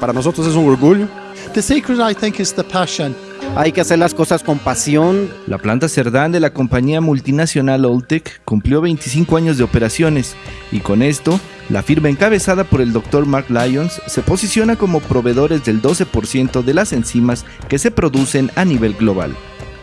Para nosotros es un orgullo. The secret, I think, is the passion. Hay que hacer las cosas con pasión. La planta Cerdán de la compañía multinacional Oltec cumplió 25 años de operaciones y con esto, la firma encabezada por el Dr. Mark Lyons se posiciona como proveedores del 12% de las enzimas que se producen a nivel global.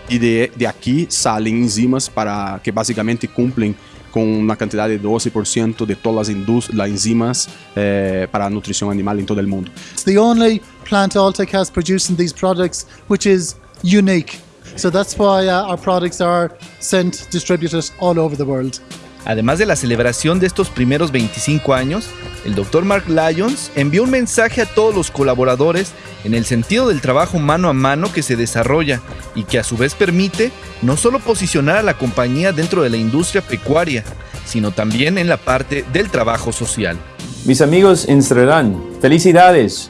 Y de, de aquí salen enzimas para que básicamente cumplen con una cantidad de 12% de todas las, enzimas eh, para nutrición animal en todo el mundo. It's the only plant Altec has producing these products which is unique. So that's why uh, our products are sent, distributed all over the world. Además de la celebración de estos primeros 25 años, el Dr. Mark Lyons envió un mensaje a todos los colaboradores en el sentido del trabajo mano a mano que se desarrolla y que a su vez permite no solo posicionar a la compañía dentro de la industria pecuaria, sino también en la parte del trabajo social. Mis amigos en Sredán, felicidades.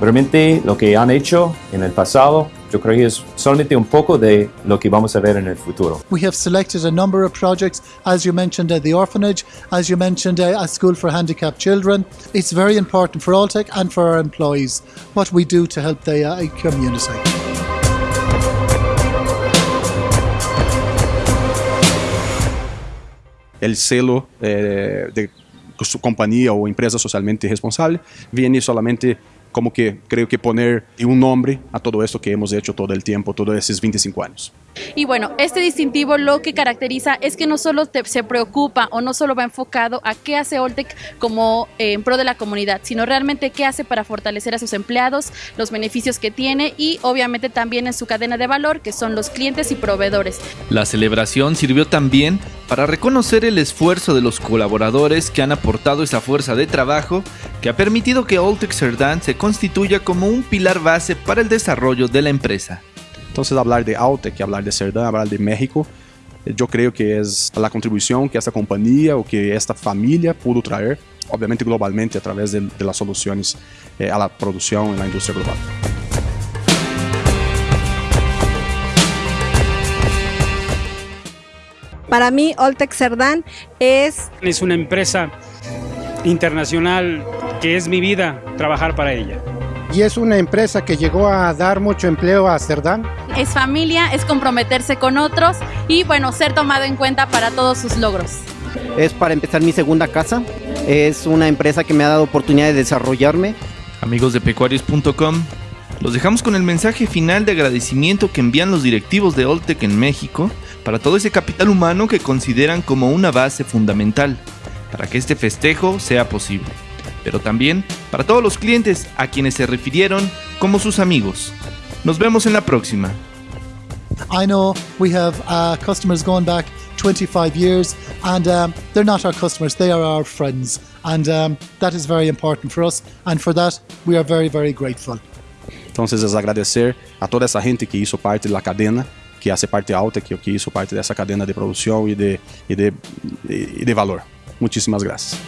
Realmente lo que han hecho en el pasado yo creo que es solamente un poco de lo que vamos a ver en el futuro. We have selected a number of projects, as you mentioned, uh, the orphanage, as you mentioned, uh, a school for handicapped children. It's very important for Altec and for our employees what we do to help the uh, community. El celo eh, de su compañía o empresa socialmente responsable viene solamente como que creo que poner un nombre a todo esto que hemos hecho todo el tiempo, todos esos 25 años. Y bueno, este distintivo lo que caracteriza es que no solo se preocupa o no solo va enfocado a qué hace Oltec como eh, en pro de la comunidad, sino realmente qué hace para fortalecer a sus empleados, los beneficios que tiene y obviamente también en su cadena de valor, que son los clientes y proveedores. La celebración sirvió también para reconocer el esfuerzo de los colaboradores que han aportado esa fuerza de trabajo que ha permitido que Oltec Cerdán se constituya como un pilar base para el desarrollo de la empresa. Entonces hablar de Altec, hablar de Cerdán, hablar de México, yo creo que es la contribución que esta compañía o que esta familia pudo traer, obviamente globalmente a través de, de las soluciones eh, a la producción en la industria global. Para mí, Oltec Cerdán es... Es una empresa internacional que es mi vida trabajar para ella. Y es una empresa que llegó a dar mucho empleo a Cerdán. Es familia, es comprometerse con otros y bueno, ser tomado en cuenta para todos sus logros. Es para empezar mi segunda casa. Es una empresa que me ha dado oportunidad de desarrollarme. Amigos de pecuarios.com, los dejamos con el mensaje final de agradecimiento que envían los directivos de Oltec en México para todo ese capital humano que consideran como una base fundamental para que este festejo sea posible, pero también para todos los clientes a quienes se refirieron como sus amigos. Nos vemos en la próxima. I know we have uh, customers going back 25 years, and um, they're not our customers, they are our friends. And um, that is very important for us, and for that, we are very, very grateful. Entonces es agradecer a toda esa gente que hizo parte de la cadena, que hace parte alta, que, que hizo parte de esa cadena de producción y de, y de, y de valor. Muchísimas gracias.